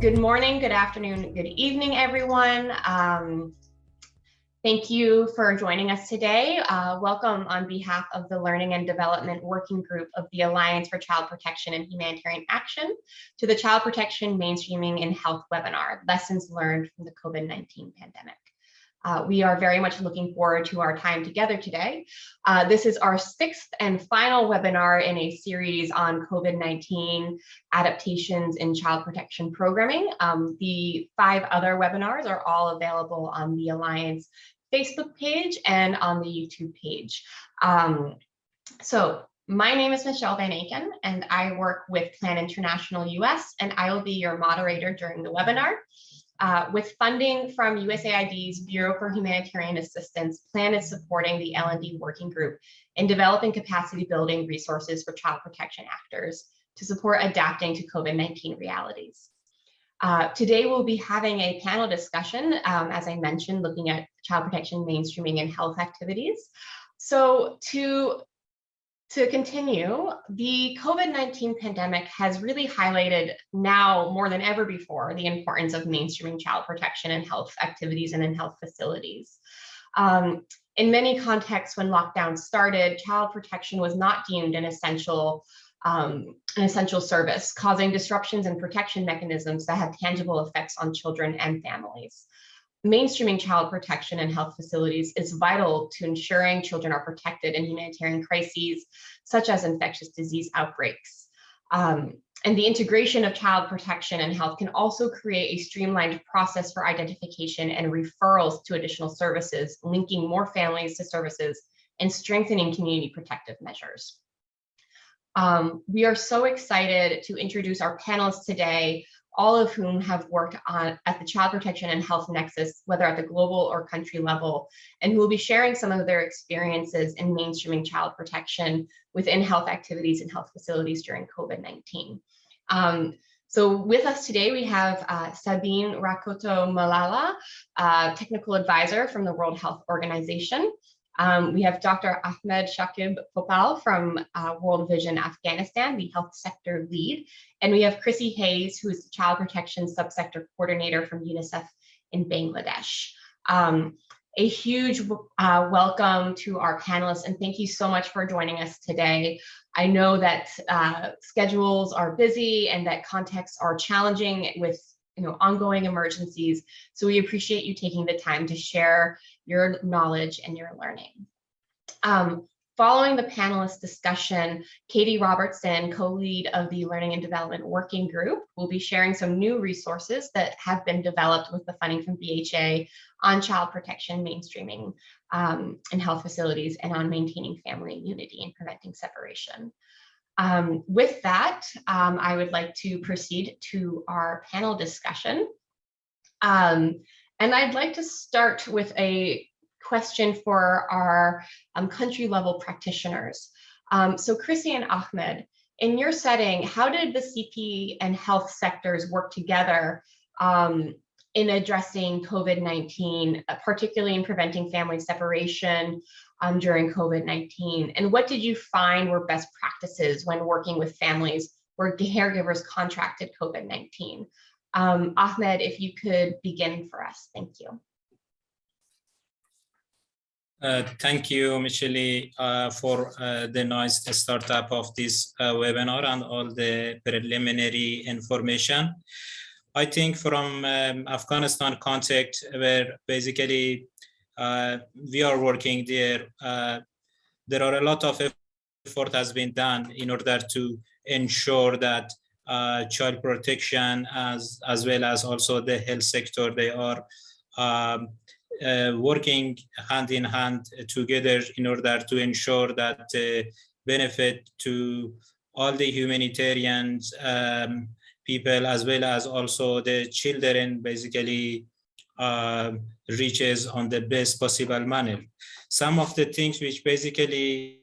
good morning, good afternoon, good evening, everyone. Um, thank you for joining us today. Uh, welcome on behalf of the Learning and Development Working Group of the Alliance for Child Protection and Humanitarian Action to the Child Protection Mainstreaming in Health webinar, Lessons Learned from the COVID-19 Pandemic. Uh, we are very much looking forward to our time together today. Uh, this is our sixth and final webinar in a series on COVID-19 adaptations in child protection programming. Um, the five other webinars are all available on the Alliance Facebook page and on the YouTube page. Um, so my name is Michelle Van Aken, and I work with Plan International US, and I will be your moderator during the webinar. Uh, with funding from USAID's Bureau for Humanitarian Assistance, PLAN is supporting the L&D Working Group in developing capacity building resources for child protection actors to support adapting to COVID-19 realities. Uh, today we'll be having a panel discussion, um, as I mentioned, looking at child protection mainstreaming and health activities. So to to continue, the COVID-19 pandemic has really highlighted now more than ever before the importance of mainstreaming child protection and health activities and in health facilities. Um, in many contexts, when lockdown started, child protection was not deemed an essential um, an essential service, causing disruptions in protection mechanisms that have tangible effects on children and families mainstreaming child protection in health facilities is vital to ensuring children are protected in humanitarian crises, such as infectious disease outbreaks. Um, and the integration of child protection and health can also create a streamlined process for identification and referrals to additional services, linking more families to services and strengthening community protective measures. Um, we are so excited to introduce our panelists today all of whom have worked on at the Child Protection and Health Nexus, whether at the global or country level, and who will be sharing some of their experiences in mainstreaming child protection within health activities and health facilities during COVID-19. Um, so with us today, we have uh, Sabine Rakotomalala, uh, technical advisor from the World Health Organization, um, we have Dr. Ahmed Shakib Popal from uh, World Vision Afghanistan, the health sector lead. And we have Chrissy Hayes, who is the child protection subsector coordinator from UNICEF in Bangladesh. Um, a huge uh, welcome to our panelists and thank you so much for joining us today. I know that uh, schedules are busy and that contexts are challenging with you know, ongoing emergencies. So we appreciate you taking the time to share your knowledge and your learning. Um, following the panelist discussion, Katie Robertson, co-lead of the Learning and Development Working Group, will be sharing some new resources that have been developed with the funding from BHA on child protection mainstreaming um, in health facilities and on maintaining family unity and preventing separation. Um, with that, um, I would like to proceed to our panel discussion. Um, and I'd like to start with a question for our um, country level practitioners. Um, so Chrissy and Ahmed, in your setting, how did the CP and health sectors work together um, in addressing COVID-19, uh, particularly in preventing family separation um, during COVID-19? And what did you find were best practices when working with families where caregivers contracted COVID-19? Um, Ahmed, if you could begin for us, thank you. Uh, thank you, Michelle, uh, for uh, the nice startup of this uh, webinar and all the preliminary information. I think from um, Afghanistan context, where basically uh, we are working there, uh, there are a lot of effort has been done in order to ensure that uh, child protection as as well as also the health sector they are um, uh, working hand in hand together in order to ensure that uh, benefit to all the humanitarians um, people as well as also the children basically uh, reaches on the best possible manner. Some of the things which basically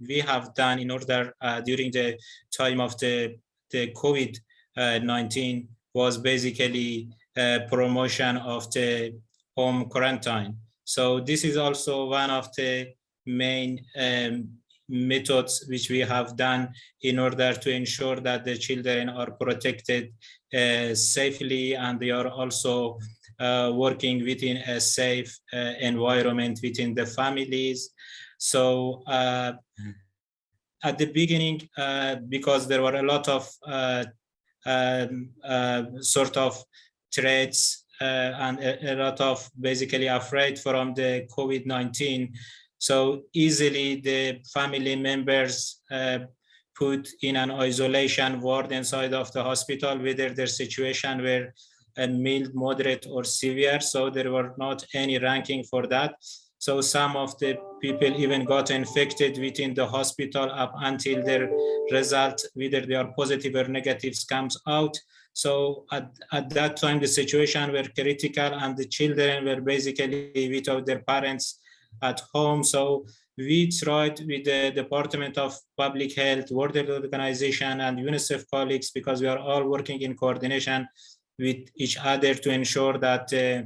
we have done in order uh, during the time of the, the COVID-19 was basically uh, promotion of the home quarantine. So this is also one of the main um, methods which we have done in order to ensure that the children are protected uh, safely and they are also uh, working within a safe uh, environment within the families. So uh, at the beginning, uh, because there were a lot of uh, um, sort of threats and a, a, lot of basically afraid from the COVID-19. So easily the family members put in an isolation ward inside of the hospital, whether their situation were mild, moderate, or severe. So there were not any ranking for that. So some of the people even got infected within the hospital up until their result, whether they are positive or negative, comes out. So at, at that time, the situation were critical and the children were basically without their parents at home. So we tried with the Department of Public Health, World Health Organization, and UNICEF colleagues, because we are all working in coordination with each other to ensure that uh,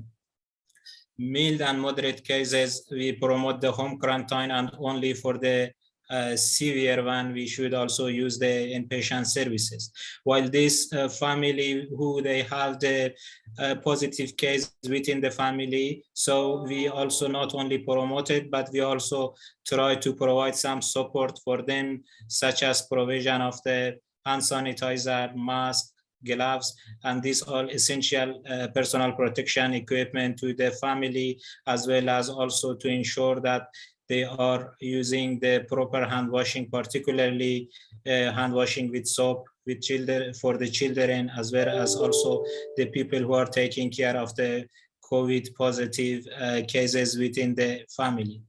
mild and moderate cases, we promote the home quarantine and only for the uh, severe one, we should also use the inpatient services. While this uh, family who they have the uh, positive case within the family, so we also not only promote it, but we also try to provide some support for them, such as provision of the hand sanitizer, mask, gloves, and these all essential uh, personal protection equipment to the family, as well as also to ensure that they are using the proper hand washing, particularly uh, hand washing with soap with children for the children, as well as also the people who are taking care of the COVID positive uh, cases within the family.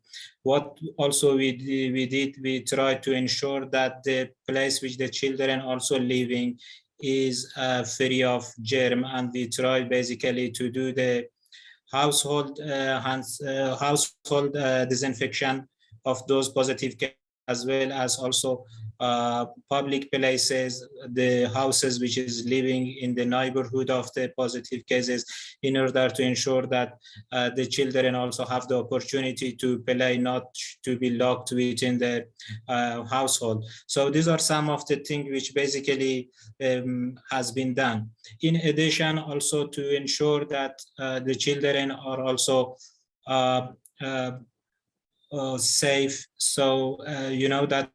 What also we, we did, we tried to ensure that the place which the children also living is uh, free of germ and we try basically to do the household uh, hands, uh, household uh, disinfection of those positive cases, as well as also uh, public places, the houses which is living in the neighborhood of the positive cases in order to ensure that uh, the children also have the opportunity to play, not to be locked within the uh, household. So these are some of the things which basically um, has been done. In addition, also to ensure that uh, the children are also uh, safe. So you know that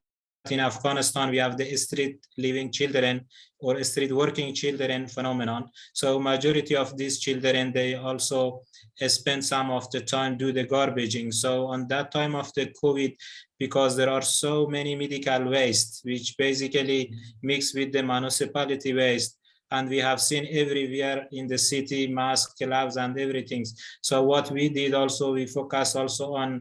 in Afghanistan, we have the street living children or street working children phenomenon. So majority of these children, they also spend some of the time do the garbaging. So on that time of the COVID, because there are so many medical waste, which basically mix with the municipality waste, and we have seen everywhere in the city mask gloves and everything so what we did also we focus also on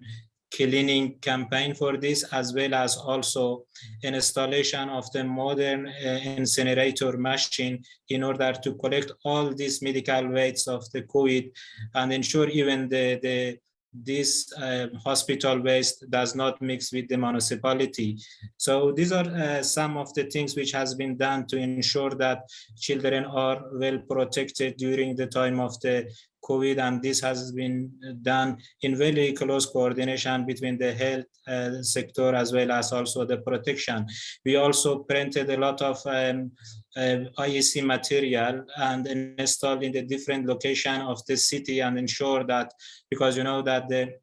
cleaning campaign for this, as well as also installation of the modern uh, incinerator machine in order to collect all these medical waste of the COVID and ensure even the, the this uh, hospital waste does not mix with the municipality. So these are uh, some of the things which has been done to ensure that children are well protected during the time of the COVID, and this has been done in very close coordination between the health uh, sector as well as also the protection. We also printed a lot of um, uh, IEC material and installed in the different location of the city and ensure that because you know that the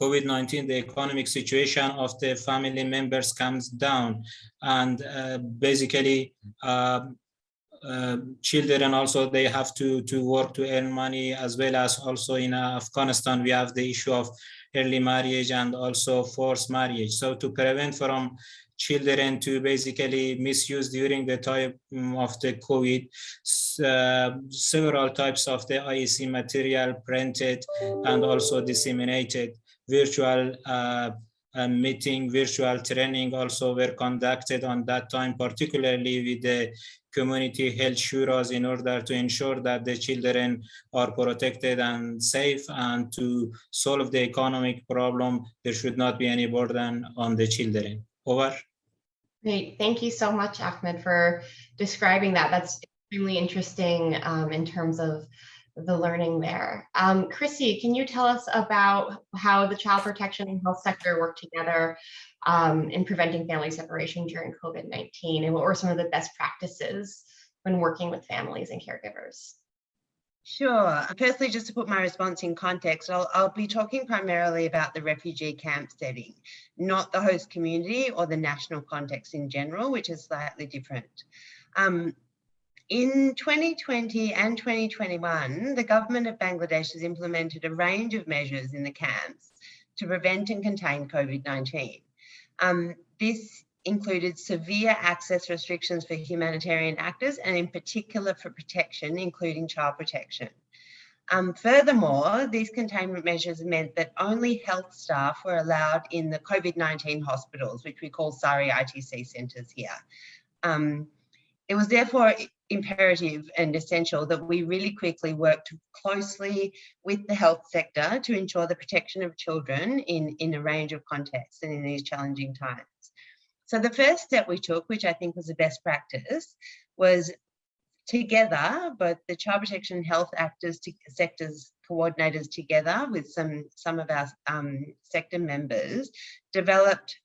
COVID-19, the economic situation of the family members comes down and uh, basically uh, uh, children also they have to to work to earn money as well as also in Afghanistan we have the issue of early marriage and also forced marriage so to prevent from children to basically misuse during the time of the COVID. Uh, several types of the IEC material printed and also disseminated. Virtual uh, uh, meeting, virtual training also were conducted on that time, particularly with the community health shuras in order to ensure that the children are protected and safe and to solve the economic problem, there should not be any burden on the children. Over. Great. Thank you so much, Ahmed, for describing that. That's extremely interesting um, in terms of the learning there. Um, Chrissy, can you tell us about how the child protection and health sector work together um, in preventing family separation during COVID-19 and what were some of the best practices when working with families and caregivers? Sure. Firstly, just to put my response in context, I'll, I'll, be talking primarily about the refugee camp setting, not the host community or the national context in general, which is slightly different. Um, in 2020 and 2021, the government of Bangladesh has implemented a range of measures in the camps to prevent and contain COVID-19. Um, this included severe access restrictions for humanitarian actors and in particular for protection, including child protection. Um, furthermore, these containment measures meant that only health staff were allowed in the COVID-19 hospitals, which we call SARI ITC centres here. Um, it was therefore imperative and essential that we really quickly worked closely with the health sector to ensure the protection of children in, in a range of contexts and in these challenging times. So the first step we took, which I think was the best practice, was together, both the child protection and health actors, to, sectors coordinators together with some, some of our um, sector members, developed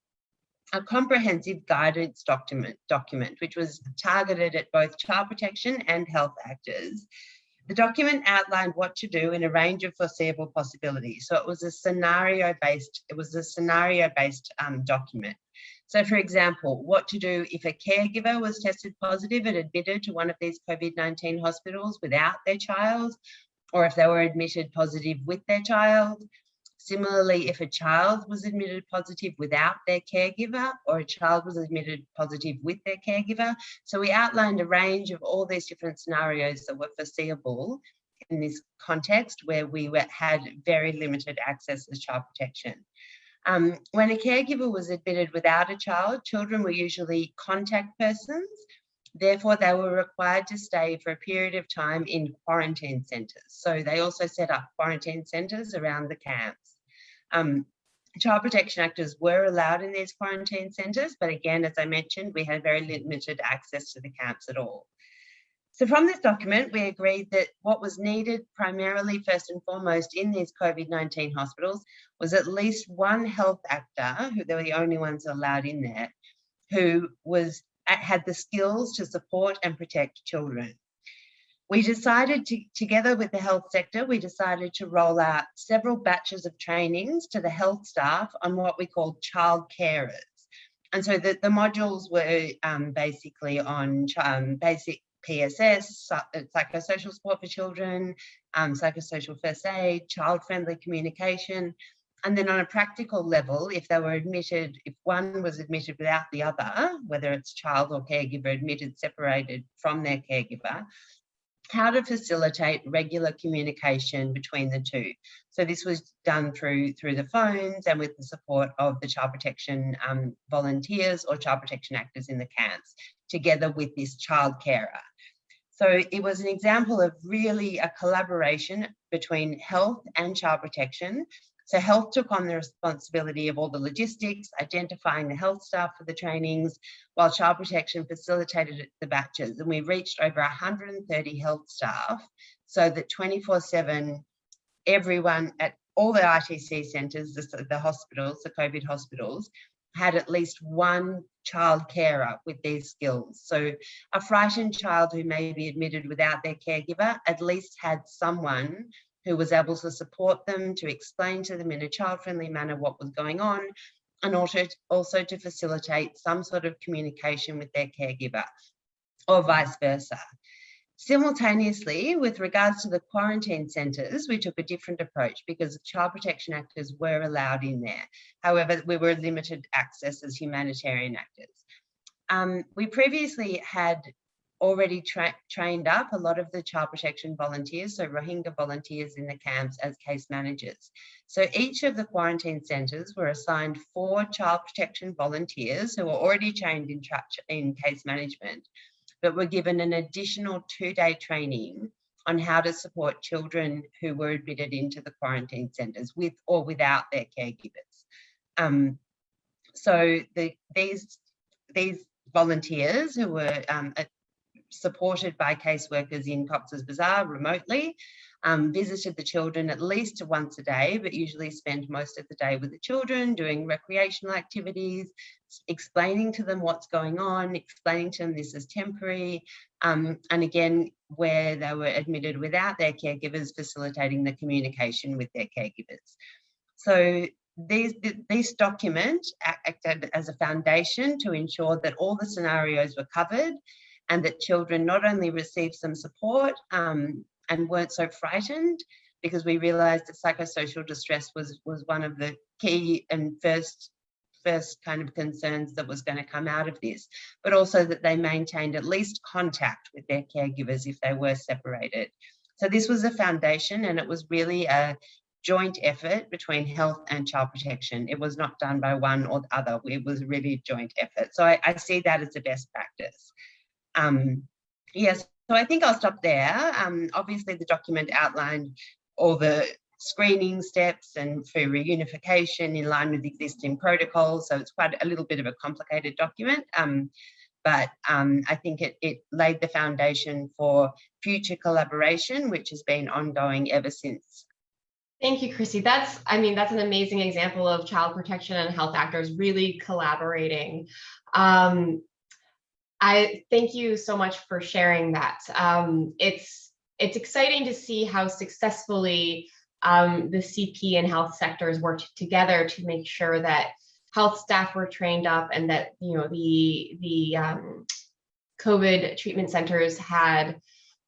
a comprehensive guidance document, document, which was targeted at both child protection and health actors. The document outlined what to do in a range of foreseeable possibilities. So it was a scenario-based, it was a scenario-based um, document. So for example, what to do if a caregiver was tested positive and admitted to one of these COVID-19 hospitals without their child, or if they were admitted positive with their child, Similarly, if a child was admitted positive without their caregiver or a child was admitted positive with their caregiver. So we outlined a range of all these different scenarios that were foreseeable in this context where we were, had very limited access to child protection. Um, when a caregiver was admitted without a child, children were usually contact persons. Therefore, they were required to stay for a period of time in quarantine centres. So they also set up quarantine centres around the camps. Um, child protection actors were allowed in these quarantine centres, but again, as I mentioned, we had very limited access to the camps at all. So from this document, we agreed that what was needed primarily first and foremost in these COVID-19 hospitals was at least one health actor, who they were the only ones allowed in there, who was had the skills to support and protect children we decided to, together with the health sector, we decided to roll out several batches of trainings to the health staff on what we call child carers. And so the, the modules were um, basically on um, basic PSS, uh, psychosocial support for children, um, psychosocial first aid, child-friendly communication, and then on a practical level, if they were admitted, if one was admitted without the other, whether it's child or caregiver admitted separated from their caregiver, how to facilitate regular communication between the two. So this was done through through the phones and with the support of the child protection um, volunteers or child protection actors in the camps, together with this child carer. So it was an example of really a collaboration between health and child protection so health took on the responsibility of all the logistics, identifying the health staff for the trainings, while child protection facilitated the batches. And we reached over 130 health staff so that 24 seven, everyone at all the ITC centres, the, the hospitals, the COVID hospitals, had at least one child carer with these skills. So a frightened child who may be admitted without their caregiver at least had someone who was able to support them, to explain to them in a child-friendly manner what was going on, and also, also to facilitate some sort of communication with their caregiver, or vice versa. Simultaneously, with regards to the quarantine centres, we took a different approach because child protection actors were allowed in there. However, we were limited access as humanitarian actors. Um, we previously had already tra trained up a lot of the child protection volunteers, so Rohingya volunteers in the camps as case managers. So each of the quarantine centres were assigned four child protection volunteers who were already trained in, in case management, but were given an additional two-day training on how to support children who were admitted into the quarantine centres with or without their caregivers. Um, so the, these, these volunteers who were um, supported by caseworkers in Cox's Bazar remotely, um, visited the children at least once a day, but usually spend most of the day with the children doing recreational activities, explaining to them what's going on, explaining to them this is temporary, um, and again, where they were admitted without their caregivers, facilitating the communication with their caregivers. So these, this document acted as a foundation to ensure that all the scenarios were covered and that children not only received some support um, and weren't so frightened, because we realized that psychosocial distress was, was one of the key and first first kind of concerns that was going to come out of this, but also that they maintained at least contact with their caregivers if they were separated. So this was a foundation and it was really a joint effort between health and child protection. It was not done by one or the other. It was really a joint effort. So I, I see that as a best practice. Um, yes, so I think I'll stop there. Um, obviously, the document outlined all the screening steps and for reunification in line with existing protocols. So it's quite a little bit of a complicated document. Um, but um, I think it, it laid the foundation for future collaboration, which has been ongoing ever since Thank you, Chrissy. That's, I mean, that's an amazing example of child protection and health actors really collaborating. Um, I thank you so much for sharing that. Um, it's it's exciting to see how successfully um, the CP and health sectors worked together to make sure that health staff were trained up and that you know the the um, COVID treatment centers had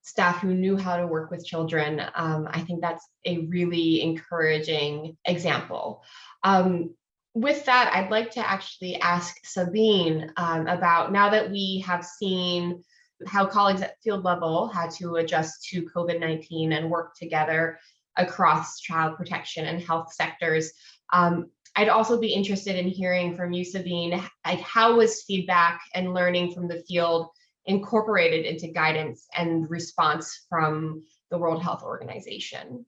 staff who knew how to work with children. Um, I think that's a really encouraging example. Um, with that, I'd like to actually ask Sabine um, about now that we have seen how colleagues at field level had to adjust to COVID-19 and work together across child protection and health sectors. Um, I'd also be interested in hearing from you, Sabine, like how was feedback and learning from the field incorporated into guidance and response from the World Health Organization?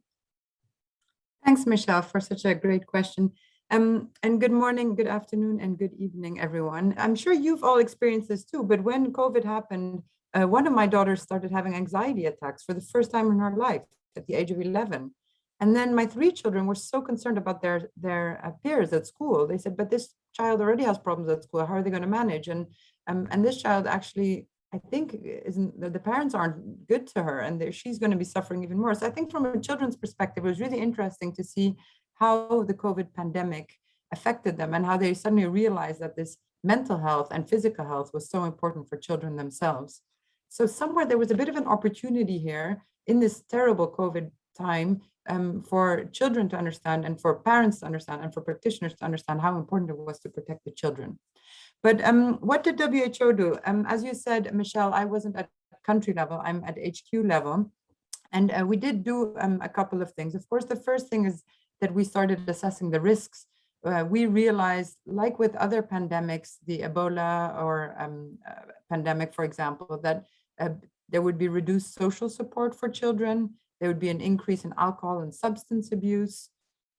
Thanks, Michelle, for such a great question. Um, and good morning, good afternoon, and good evening, everyone. I'm sure you've all experienced this too, but when COVID happened, uh, one of my daughters started having anxiety attacks for the first time in her life at the age of 11. And then my three children were so concerned about their, their uh, peers at school. They said, but this child already has problems at school. How are they going to manage? And, um, and this child actually I think isn't the, parents aren't good to her and she's going to be suffering even more. So I think from a children's perspective, it was really interesting to see how the COVID pandemic affected them and how they suddenly realized that this mental health and physical health was so important for children themselves. So somewhere there was a bit of an opportunity here in this terrible COVID time um, for children to understand and for parents to understand and for practitioners to understand how important it was to protect the children. But um, what did WHO do? Um, as you said, Michelle, I wasn't at country level, I'm at HQ level. And uh, we did do um, a couple of things. Of course, the first thing is that we started assessing the risks. Uh, we realized, like with other pandemics, the Ebola or um, uh, pandemic, for example, that uh, there would be reduced social support for children. There would be an increase in alcohol and substance abuse.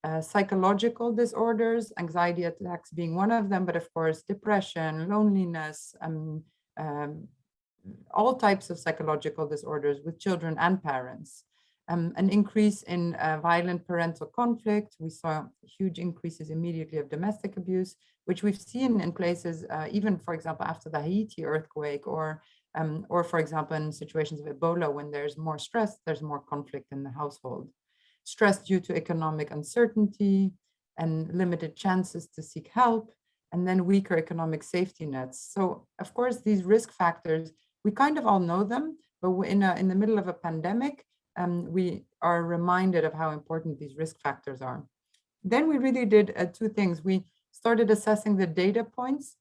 Uh, psychological disorders, anxiety attacks being one of them, but of course, depression, loneliness, um, um, all types of psychological disorders with children and parents. Um, an increase in uh, violent parental conflict. We saw huge increases immediately of domestic abuse, which we've seen in places, uh, even, for example, after the Haiti earthquake or, um, or for example, in situations of Ebola, when there's more stress, there's more conflict in the household stress due to economic uncertainty and limited chances to seek help, and then weaker economic safety nets. So of course, these risk factors, we kind of all know them, but in, a, in the middle of a pandemic, um, we are reminded of how important these risk factors are. Then we really did uh, two things. We started assessing the data points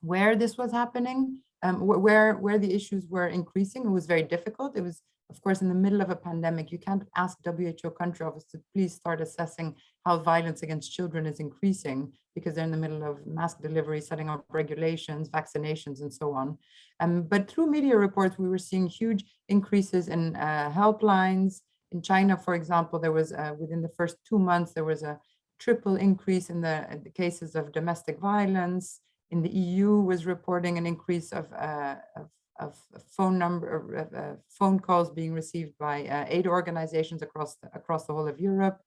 where this was happening, um, where, where the issues were increasing. It was very difficult. It was of course, in the middle of a pandemic, you can't ask WHO country office to please start assessing how violence against children is increasing because they're in the middle of mask delivery, setting up regulations, vaccinations, and so on. Um, but through media reports, we were seeing huge increases in uh, helplines. In China, for example, there was uh, within the first two months, there was a triple increase in the, in the cases of domestic violence. In the EU was reporting an increase of, uh, of of phone number, uh, phone calls being received by uh, aid organizations across the, across the whole of Europe,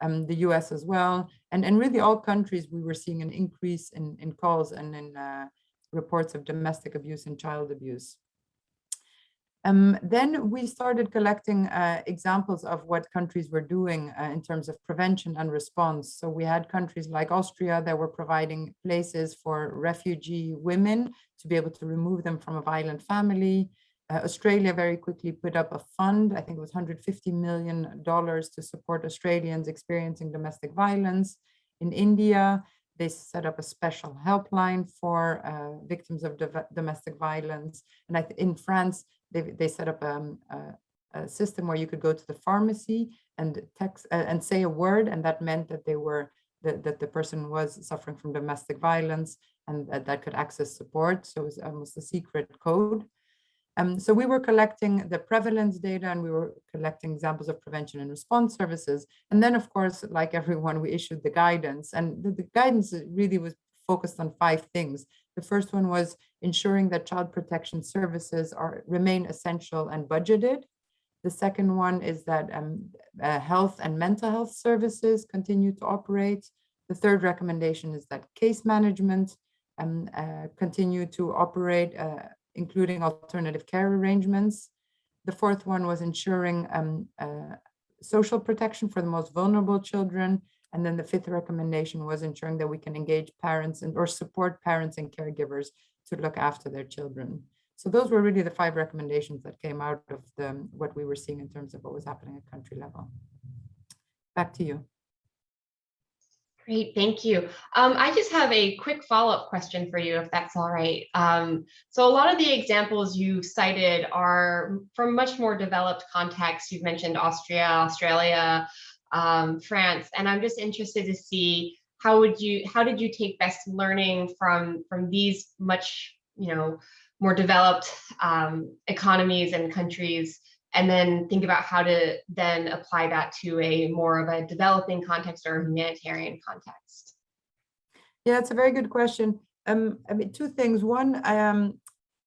um, the US as well, and and really all countries we were seeing an increase in in calls and in uh, reports of domestic abuse and child abuse. Um, then we started collecting uh, examples of what countries were doing uh, in terms of prevention and response. So we had countries like Austria that were providing places for refugee women to be able to remove them from a violent family. Uh, Australia very quickly put up a fund, I think it was $150 million to support Australians experiencing domestic violence. In India, they set up a special helpline for uh, victims of domestic violence. And in France, they, they set up um, a, a, system where you could go to the pharmacy and text uh, and say a word, and that meant that they were the, that the person was suffering from domestic violence and that, that could access support. So it was almost a secret code. Um, so we were collecting the prevalence data and we were collecting examples of prevention and response services. And then, of course, like everyone, we issued the guidance and the, the guidance really was focused on five things. The first one was ensuring that child protection services are remain essential and budgeted. The second one is that um, uh, health and mental health services continue to operate. The third recommendation is that case management um, uh, continue to operate, uh, including alternative care arrangements. The fourth one was ensuring um, uh, social protection for the most vulnerable children and then the fifth recommendation was ensuring that we can engage parents and or support parents and caregivers to look after their children. So those were really the five recommendations that came out of the, what we were seeing in terms of what was happening at country level. Back to you. Great, thank you. Um, I just have a quick follow-up question for you, if that's all right. Um, so a lot of the examples you've cited are from much more developed contexts. You've mentioned Austria, Australia, um, France. And I'm just interested to see how would you, how did you take best learning from, from these much, you know, more developed um, economies and countries, and then think about how to then apply that to a more of a developing context or humanitarian context? Yeah, it's a very good question. Um, I mean, two things. One, I, um,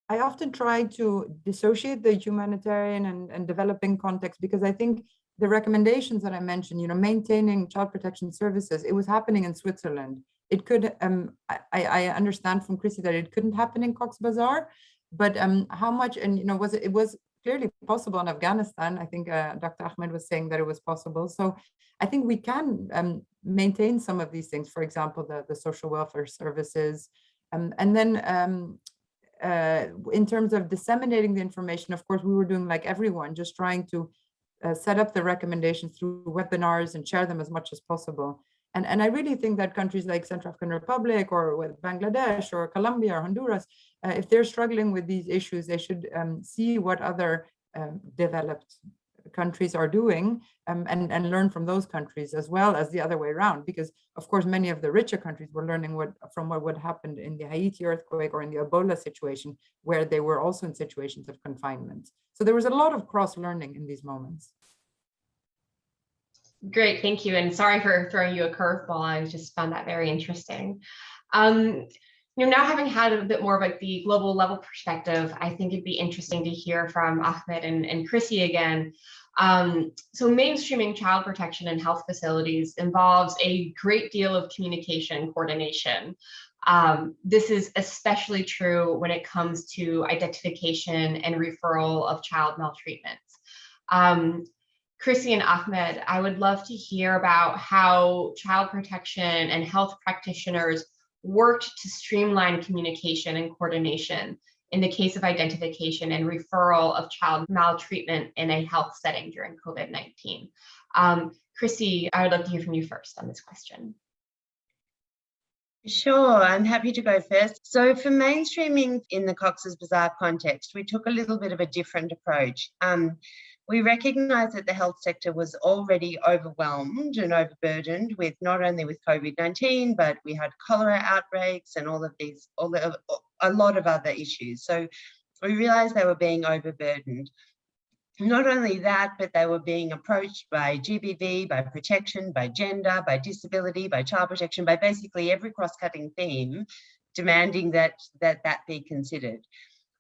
I often try to dissociate the humanitarian and, and developing context because I think the recommendations that I mentioned, you know, maintaining child protection services, it was happening in Switzerland. It could, um, I, I understand from Chrissy that it couldn't happen in Cox's Bazar, but um, how much, and you know, was it, it was clearly possible in Afghanistan. I think uh, Dr. Ahmed was saying that it was possible. So I think we can um, maintain some of these things, for example, the, the social welfare services. Um, and then um, uh, in terms of disseminating the information, of course, we were doing like everyone, just trying to uh, set up the recommendations through webinars and share them as much as possible. And, and I really think that countries like Central African Republic or with Bangladesh or Colombia or Honduras, uh, if they're struggling with these issues, they should um, see what other um, developed countries are doing um, and, and learn from those countries as well as the other way around. Because of course, many of the richer countries were learning what from what would happen in the Haiti earthquake or in the Ebola situation, where they were also in situations of confinement. So there was a lot of cross learning in these moments. Great, thank you. And sorry for throwing you a curveball. I just found that very interesting. Um, you know, now having had a bit more of like the global level perspective, I think it'd be interesting to hear from Ahmed and, and Chrissy again. Um, so mainstreaming child protection and health facilities involves a great deal of communication coordination. Um, this is especially true when it comes to identification and referral of child maltreatment. Um, Chrissy and Ahmed, I would love to hear about how child protection and health practitioners worked to streamline communication and coordination in the case of identification and referral of child maltreatment in a health setting during COVID-19. Um, Chrissy, I would love to hear from you first on this question. Sure, I'm happy to go first. So for mainstreaming in the Cox's Bazar context, we took a little bit of a different approach. Um, we recognised that the health sector was already overwhelmed and overburdened with not only with COVID-19, but we had cholera outbreaks and all of these, all a lot of other issues. So we realised they were being overburdened. Not only that, but they were being approached by GBV, by protection, by gender, by disability, by child protection, by basically every cross-cutting theme demanding that, that that be considered.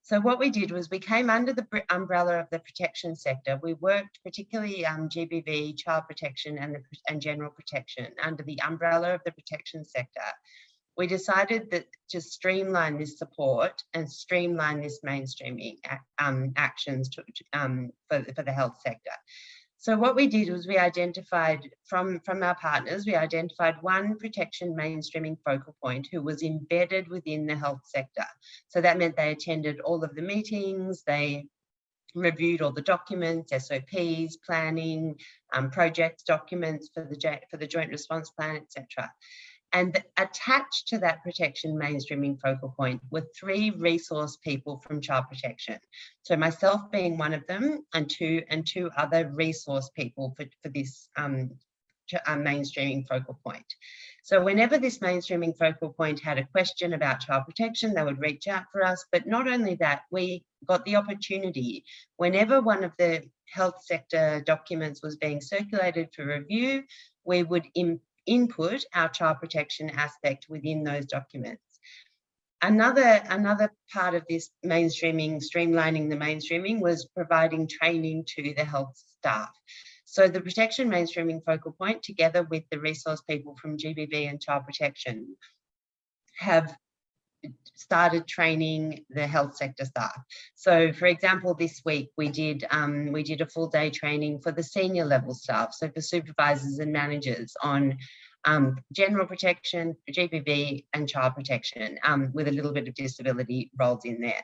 So what we did was we came under the umbrella of the protection sector. We worked particularly um, GBV, child protection and, the, and general protection under the umbrella of the protection sector. We decided that to streamline this support and streamline this mainstreaming um, actions to, um, for, for the health sector. So what we did was we identified from, from our partners, we identified one protection mainstreaming focal point who was embedded within the health sector. So that meant they attended all of the meetings, they reviewed all the documents, SOPs, planning, um, project documents for the, for the joint response plan, etc. And attached to that protection mainstreaming focal point were three resource people from child protection. So myself being one of them and two and two other resource people for, for this um, uh, mainstreaming focal point. So whenever this mainstreaming focal point had a question about child protection, they would reach out for us. But not only that, we got the opportunity whenever one of the health sector documents was being circulated for review, we would input our child protection aspect within those documents. Another, another part of this mainstreaming, streamlining the mainstreaming was providing training to the health staff. So the protection mainstreaming focal point together with the resource people from GBV and child protection have started training the health sector staff. So for example, this week we did um, we did a full day training for the senior level staff, so for supervisors and managers on um, general protection, GBV and child protection um, with a little bit of disability rolled in there.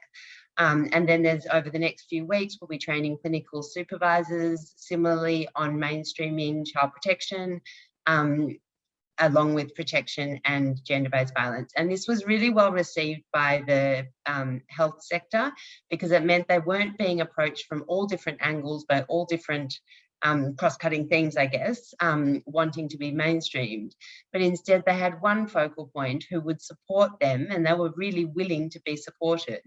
Um, and then there's over the next few weeks, we'll be training clinical supervisors, similarly on mainstreaming child protection, um, along with protection and gender-based violence. And this was really well received by the um, health sector because it meant they weren't being approached from all different angles but all different um, cross-cutting themes, I guess, um, wanting to be mainstreamed. But instead they had one focal point who would support them and they were really willing to be supported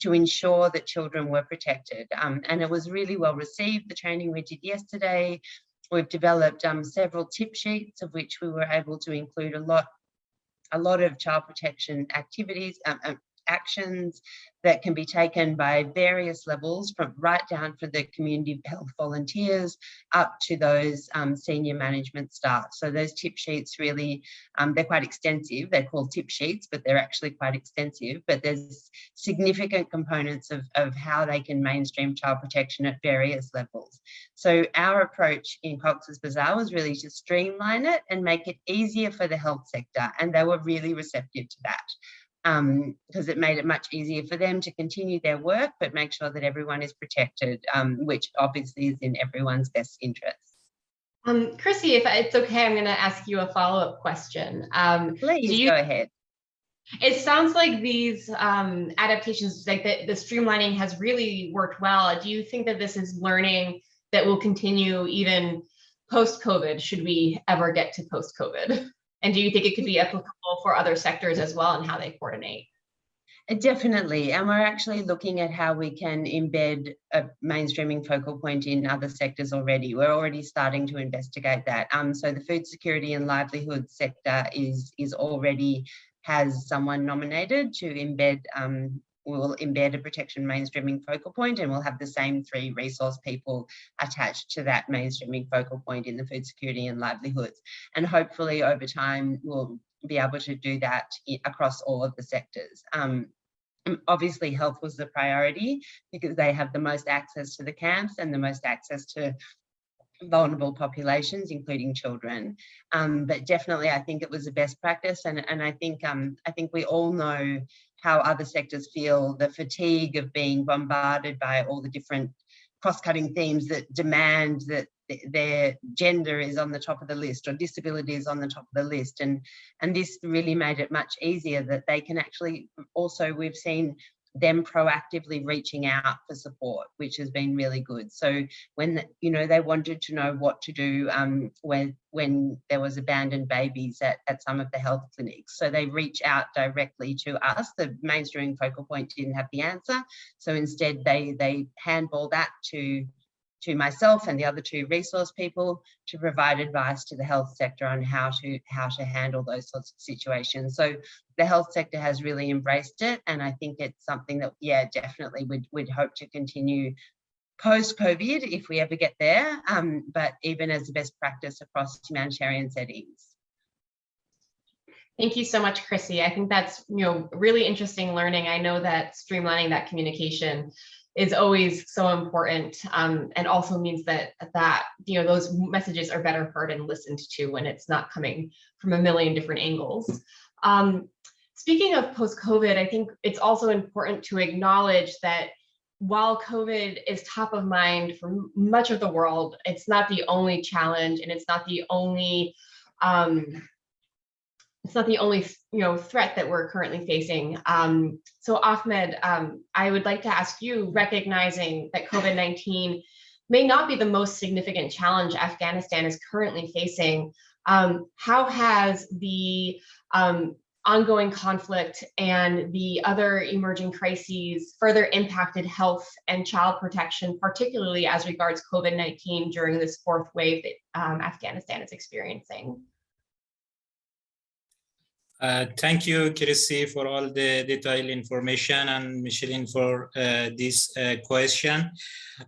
to ensure that children were protected. Um, and it was really well received, the training we did yesterday, We've developed um, several tip sheets of which we were able to include a lot, a lot of child protection activities, um, um actions that can be taken by various levels from right down for the community health volunteers up to those um, senior management staff. So those tip sheets really, um, they're quite extensive. They're called tip sheets, but they're actually quite extensive. But there's significant components of, of how they can mainstream child protection at various levels. So our approach in Cox's Bazar was really to streamline it and make it easier for the health sector. And they were really receptive to that because um, it made it much easier for them to continue their work, but make sure that everyone is protected, um, which obviously is in everyone's best interest. Um, Chrissy, if it's okay, I'm going to ask you a follow-up question. Um, Please you, go ahead. It sounds like these um, adaptations, like the, the streamlining has really worked well. Do you think that this is learning that will continue even post-COVID, should we ever get to post-COVID? And do you think it could be applicable for other sectors as well and how they coordinate? Uh, definitely. And we're actually looking at how we can embed a mainstreaming focal point in other sectors already. We're already starting to investigate that. Um, so the food security and livelihood sector is, is already has someone nominated to embed um, we'll embed a protection mainstreaming focal point and we'll have the same three resource people attached to that mainstreaming focal point in the food security and livelihoods. And hopefully over time, we'll be able to do that across all of the sectors. Um, obviously health was the priority because they have the most access to the camps and the most access to vulnerable populations, including children. Um, but definitely, I think it was the best practice, and and I think um, I think we all know how other sectors feel the fatigue of being bombarded by all the different cross-cutting themes that demand that their gender is on the top of the list or disability is on the top of the list. And and this really made it much easier that they can actually also we've seen them proactively reaching out for support, which has been really good. So when you know they wanted to know what to do um, when when there was abandoned babies at, at some of the health clinics, so they reach out directly to us. The mainstream focal point didn't have the answer, so instead they they handball that to to myself and the other two resource people to provide advice to the health sector on how to how to handle those sorts of situations. So the health sector has really embraced it, and I think it's something that yeah definitely we'd we'd hope to continue post COVID if we ever get there, um, but even as a best practice across humanitarian settings. Thank you so much, Chrissy. I think that's you know really interesting learning. I know that streamlining that communication is always so important um, and also means that that you know those messages are better heard and listened to when it's not coming from a million different angles. Um, speaking of post-COVID, I think it's also important to acknowledge that while COVID is top of mind for much of the world, it's not the only challenge and it's not the only um, it's not the only you know threat that we're currently facing. Um, so Ahmed, um, I would like to ask you, recognizing that COVID-19 may not be the most significant challenge Afghanistan is currently facing, um, how has the um, ongoing conflict and the other emerging crises further impacted health and child protection, particularly as regards COVID-19 during this fourth wave that um, Afghanistan is experiencing? Uh, thank you, Chrissy, for all the detailed information and Micheline for uh, this uh, question.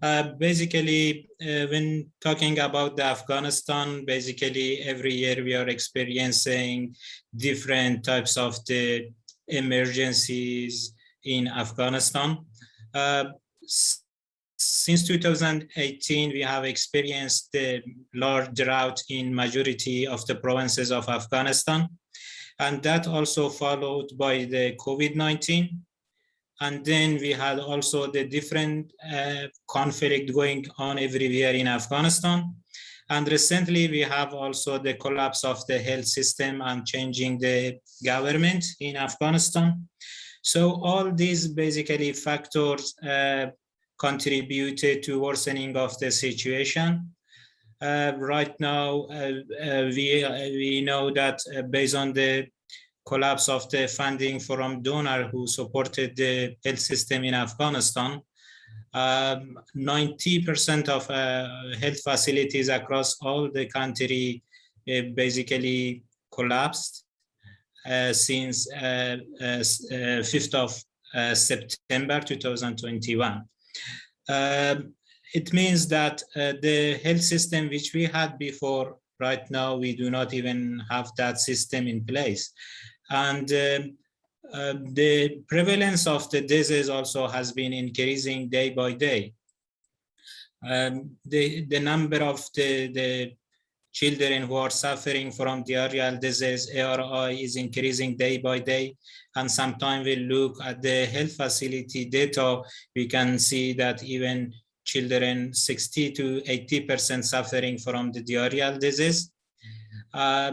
Uh, basically, uh, when talking about the Afghanistan, basically every year we are experiencing different types of the emergencies in Afghanistan. Since 2018, we have experienced the large drought in majority of the provinces of Afghanistan and that also followed by the COVID-19. And then we had also the different uh, conflict going on everywhere in Afghanistan. And recently we have also the collapse of the health system and changing the government in Afghanistan. So all these basically factors uh, contributed to worsening of the situation. Uh, right now, uh, uh, we, we know that based on the collapse of the funding from donor who supported the health system in Afghanistan, 90% um, of uh, health facilities across all the country uh, basically collapsed uh, since 5th of September 2021. Um, it means that uh, the health system which we had before, right now, we do not even have that system in place. And um, uh, the prevalence of the disease also has been increasing day by day. Um, the, the number of the, the children who are suffering from diarrheal disease, ARI, is increasing day by day. And sometimes we look at the health facility data, we can see that even children 60 to 80% suffering from the diarrheal disease. Uh,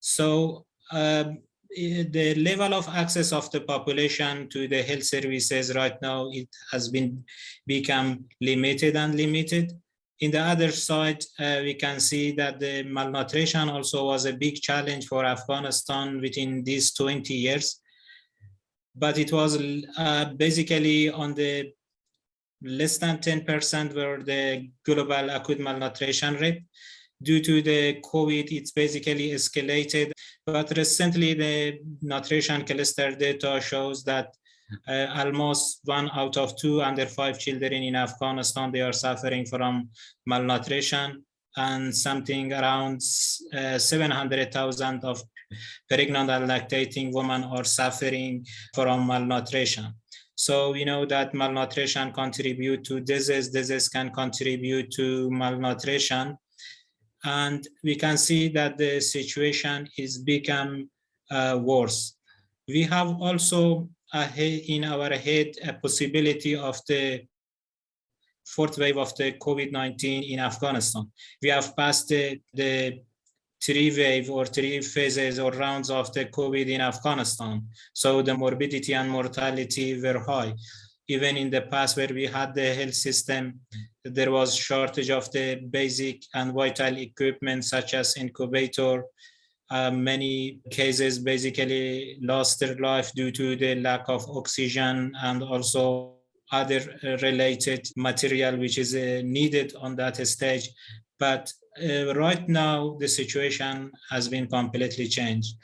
so um, the level of access of the population to the health services right now, it has been become limited and limited. In the other side, uh, we can see that the malnutrition also was a big challenge for Afghanistan within these 20 years. But it was uh, basically on the less than 10% were the global acute malnutrition rate. Due to the COVID, it's basically escalated. But recently, the nutrition cluster data shows that uh, almost one out of two under five children in Afghanistan, they are suffering from malnutrition and something around uh, 700,000 of pregnant and lactating women are suffering from malnutrition. So we know that malnutrition contribute to disease, disease can contribute to malnutrition. And we can see that the situation is become uh, worse. We have also in our head a possibility of the fourth wave of the COVID-19 in Afghanistan. We have passed the, the three wave or three phases or rounds of the COVID in Afghanistan. So the morbidity and mortality were high. Even in the past where we had the health system, there was shortage of the basic and vital equipment such as incubator. Uh, many cases basically lost their life due to the lack of oxygen and also other uh, related material which is uh, needed on that stage. But uh, right now, the situation has been completely changed.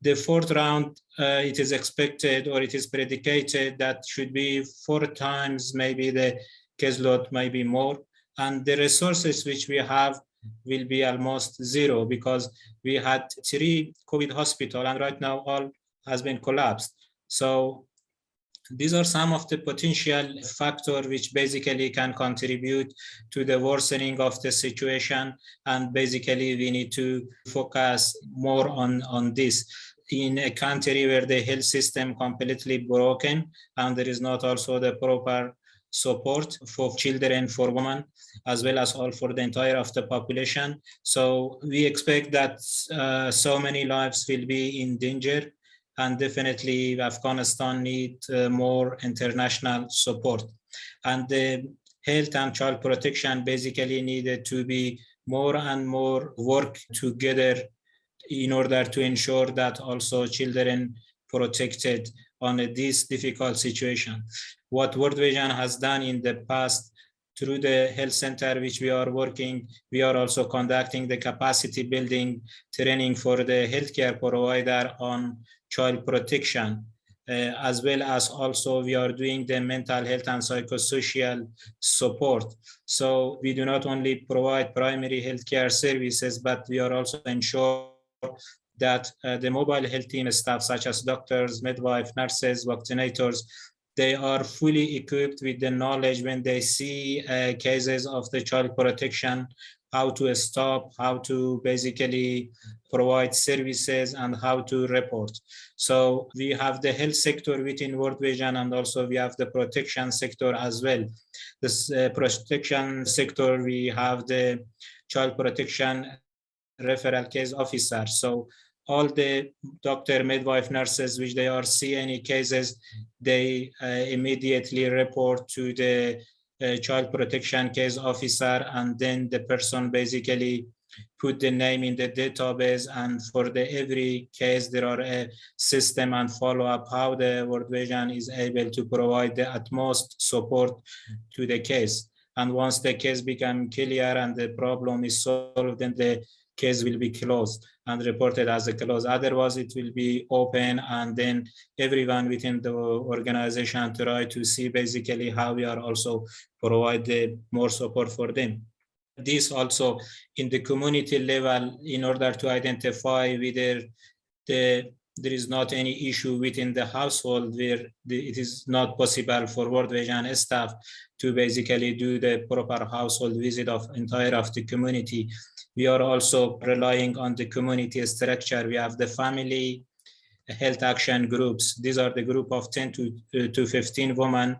The fourth round, uh, it is expected or it is predicated that should be four times maybe the caseload, maybe more. And the resources which we have will be almost zero because we had three COVID hospital and right now all has been collapsed. So these are some of the potential factors which basically can contribute to the worsening of the situation and basically we need to focus more on on this. In a country where the health system completely broken and there is not also the proper support for children for women as well as all for the entire of the population. So we expect that uh, so many lives will be in danger and definitely Afghanistan need uh, more international support. And the health and child protection basically needed to be more and more work together in order to ensure that also children protected on this difficult situation. What World Vision has done in the past through the health center which we are working, we are also conducting the capacity building training for the healthcare provider on child protection, uh, as well as also we are doing the mental health and psychosocial support. So we do not only provide primary healthcare services, but we are also ensure that uh, the mobile health team staff, such as doctors, midwife, nurses, vaccinators, they are fully equipped with the knowledge when they see uh, cases of the child protection how to stop, how to basically provide services and how to report. So we have the health sector within World Vision and also we have the protection sector as well. This uh, protection sector, we have the child protection referral case officer. So all the doctor, midwife, nurses, which they are see any cases, they uh, immediately report to the child protection case officer and then the person basically put the name in the database and for the every case there are a system and follow up how the World Vision is able to provide the utmost support to the case and once the case become clear and the problem is solved then the case will be closed and reported as a close. Otherwise, it will be open and then everyone within the organization try to see basically how we are also provide the more support for them. This also in the community level in order to identify whether the there is not any issue within the household where the, it is not possible for World Vision staff to basically do the proper household visit of entire of the community. We are also relying on the community structure. We have the family health action groups. These are the group of 10 to, uh, to 15 women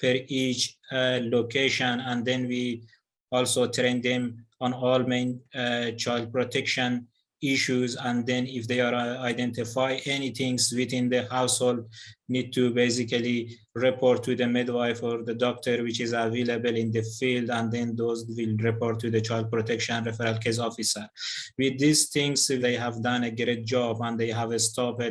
per each uh, location. And then we also train them on all main uh, child protection issues and then if they are uh, identify anything within the household need to basically report to the midwife or the doctor which is available in the field and then those will report to the child protection referral case officer with these things they have done a great job and they have stopped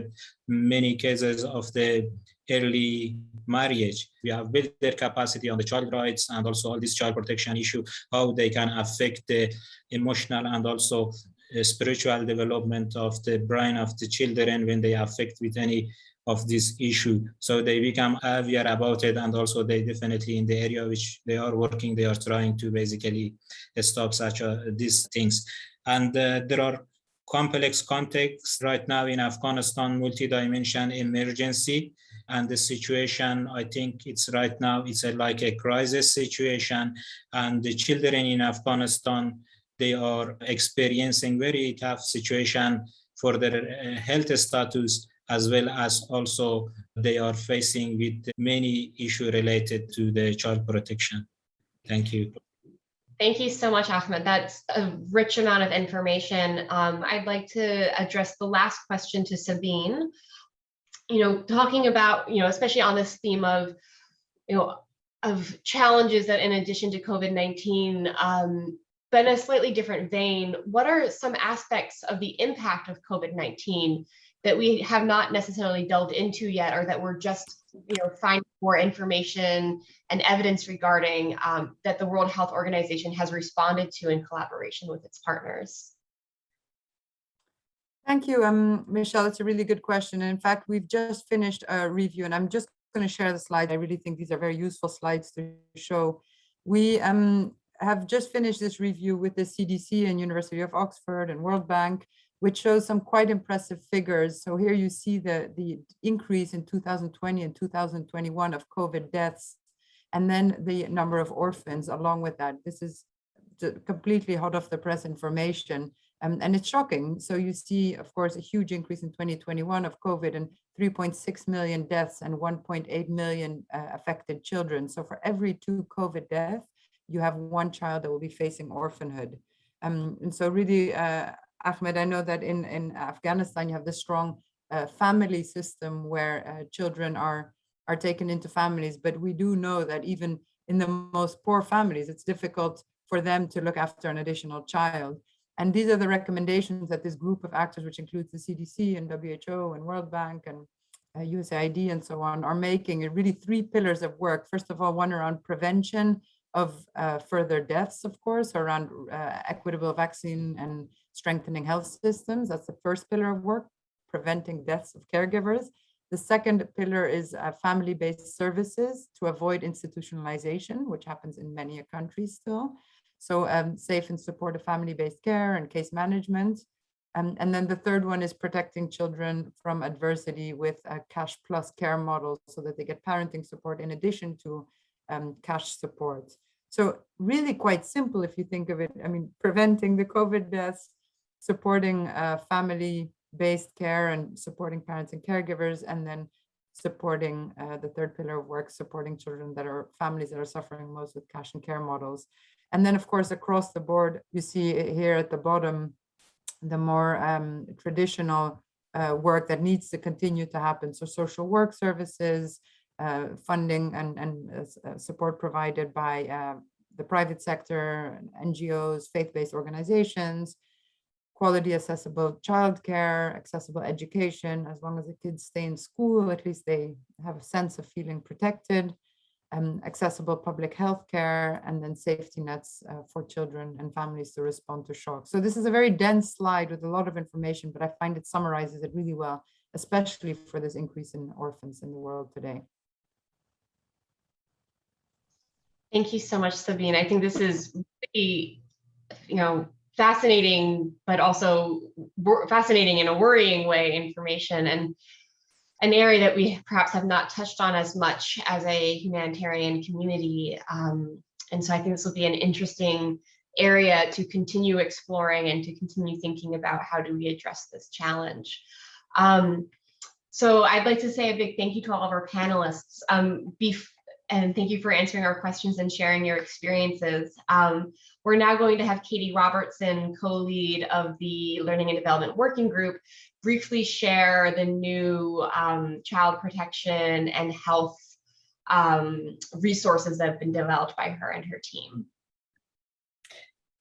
many cases of the early marriage. We have built their capacity on the child rights and also all this child protection issue, how they can affect the emotional and also Uh, spiritual development of the brain of the children when they affect with any of this issue. So they become aware about it and also they definitely in the area which they are working, they are trying to basically uh, stop such a, these things. And uh, there are complex contexts right now in Afghanistan, multi-dimension emergency and the situation, I think it's right now, it's a, like a crisis situation and the children in Afghanistan, they are experiencing very tough situation for their uh, health status as well as also they are facing with many issues related to the child protection. Thank you. Thank you so much, Ahmed. That's a rich amount of information. Um, I'd like to address the last question to Sabine. You know, talking about, you know, especially on this theme of, you know, of challenges that in addition to COVID-19, um, but in a slightly different vein, what are some aspects of the impact of COVID-19 that we have not necessarily delved into yet or that we're just you know finding more information and evidence regarding um, that the World Health Organization has responded to in collaboration with its partners? Thank you, um, Michelle. It's a really good question. And in fact, we've just finished a review and I'm just going to share the slide. I really think these are very useful slides to show. We um, have just finished this review with the CDC and University of Oxford and World Bank, which shows some quite impressive figures. So here you see the, the increase in 2020 and 2021 of COVID deaths, and then the number of orphans along with that. This is completely hot off the press information. Um, and it's shocking. So you see, of course, a huge increase in 2021 of COVID and 3.6 million deaths and 1.8 million uh, affected children. So for every two COVID deaths, you have one child that will be facing orphanhood. Um, and so really, uh, Ahmed, I know that in, in Afghanistan, you have this strong uh, family system where uh, children are, are taken into families, but we do know that even in the most poor families, it's difficult for them to look after an additional child. And these are the recommendations that this group of actors, which includes the CDC and WHO and World Bank and uh, USAID and so on, are making really three pillars of work. First of all, one around prevention of uh, further deaths, of course, around uh, equitable vaccine and strengthening health systems. That's the first pillar of work, preventing deaths of caregivers. The second pillar is uh, family-based services to avoid institutionalization, which happens in many countries still. So um, safe and supportive family-based care and case management. Um, and then the third one is protecting children from adversity with a cash plus care model so that they get parenting support in addition to um, cash support. So really quite simple if you think of it. I mean, preventing the COVID deaths, supporting uh, family-based care and supporting parents and caregivers, and then supporting uh, the third pillar of work, supporting children that are families that are suffering most with cash and care models. And then, of course, across the board, you see here at the bottom, the more um, traditional uh, work that needs to continue to happen. So social work services, funding and, and uh, uh support provided by uh, the private sector, NGOs, faith-based organizations, quality accessible childcare, accessible education, as long as the kids stay in school, at least they have a sense of feeling protected, um, accessible public health care, and then safety nets uh, for children and families to respond to shock. So this is a very dense slide with a lot of information, but I find it summarizes it really well, especially for this increase in orphans in the world today. Thank you so much, Sabine. I think this is really, you know, fascinating, but also fascinating in a worrying way information. And an area that we perhaps have not touched on as much as a humanitarian community. Um, and so I think this will be an interesting area to continue exploring and to continue thinking about how do we address this challenge. Um, so I'd like to say a big thank you to all of our panelists. Um, and thank you for answering our questions and sharing your experiences. Um, we're now going to have Katie Robertson, co-lead of the Learning and Development Working Group, briefly share the new um, child protection and health um, resources that have been developed by her and her team.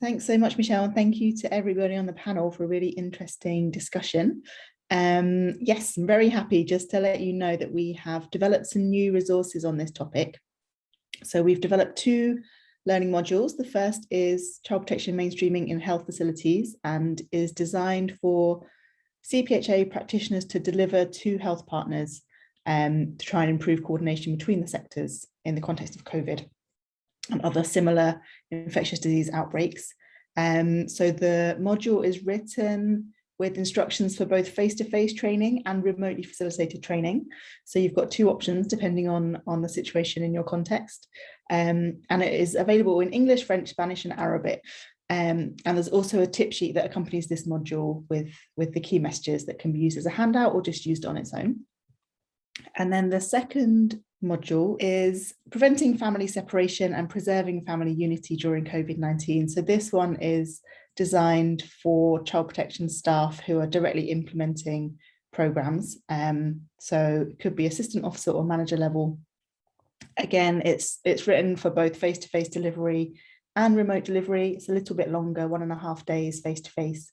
Thanks so much, Michelle, and thank you to everybody on the panel for a really interesting discussion. Um, yes, I'm very happy just to let you know that we have developed some new resources on this topic. So we've developed two learning modules. The first is child protection mainstreaming in health facilities and is designed for CPHA practitioners to deliver to health partners um, to try and improve coordination between the sectors in the context of COVID and other similar infectious disease outbreaks. Um, so the module is written with instructions for both face-to-face -face training and remotely facilitated training. So you've got two options depending on, on the situation in your context. Um, and it is available in English, French, Spanish and Arabic. Um, and there's also a tip sheet that accompanies this module with, with the key messages that can be used as a handout or just used on its own. And then the second module is preventing family separation and preserving family unity during COVID-19. So this one is designed for child protection staff who are directly implementing programs. Um, so it could be assistant officer or manager level. Again, it's it's written for both face-to-face -face delivery and remote delivery. It's a little bit longer, one and a half days face-to-face. -face.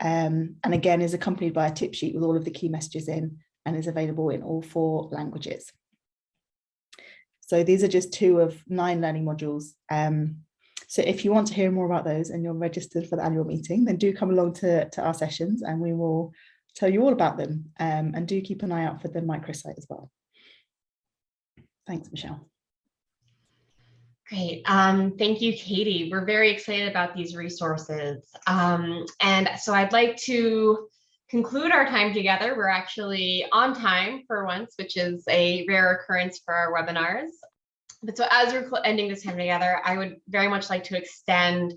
Um, and again, is accompanied by a tip sheet with all of the key messages in and is available in all four languages. So these are just two of nine learning modules. Um, so if you want to hear more about those and you're registered for the annual meeting, then do come along to, to our sessions and we will tell you all about them. Um, and do keep an eye out for the microsite as well. Thanks, Michelle. Great. Um, thank you, Katie. We're very excited about these resources. Um, and so I'd like to conclude our time together. We're actually on time for once, which is a rare occurrence for our webinars. But so as we're ending this time together, I would very much like to extend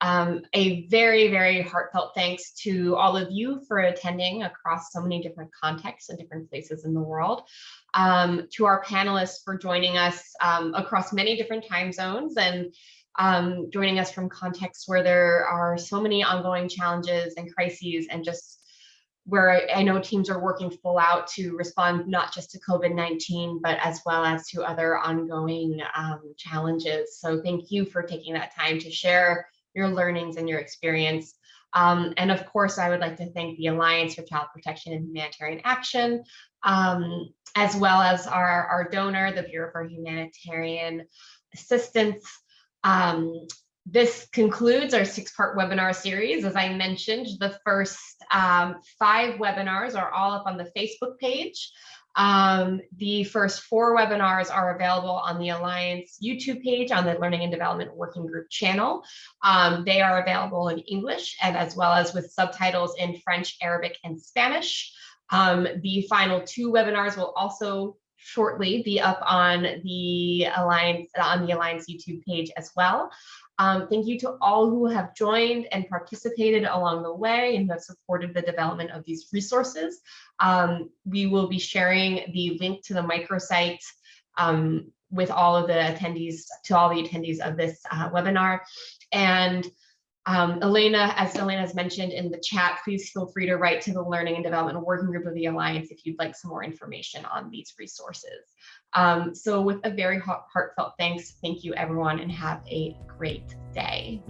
um, a very, very heartfelt thanks to all of you for attending across so many different contexts and different places in the world. Um, to our panelists for joining us um, across many different time zones and um, joining us from contexts where there are so many ongoing challenges and crises and just where I know teams are working full out to respond not just to COVID-19, but as well as to other ongoing um, challenges. So thank you for taking that time to share your learnings and your experience. Um, and of course, I would like to thank the Alliance for Child Protection and Humanitarian Action, um, as well as our, our donor, the Bureau for Humanitarian Assistance. Um, this concludes our six-part webinar series. As I mentioned, the first um, five webinars are all up on the Facebook page. Um, the first four webinars are available on the Alliance YouTube page on the Learning and Development Working Group channel. Um, they are available in English and as well as with subtitles in French, Arabic, and Spanish. Um, the final two webinars will also shortly be up on the Alliance on the Alliance YouTube page as well. Um, thank you to all who have joined and participated along the way and have supported the development of these resources. Um, we will be sharing the link to the microsite um, with all of the attendees, to all the attendees of this uh, webinar. And um, Elena, as Elena has mentioned in the chat, please feel free to write to the Learning and Development Working Group of the Alliance if you'd like some more information on these resources. Um, so with a very heartfelt thanks, thank you everyone and have a great day.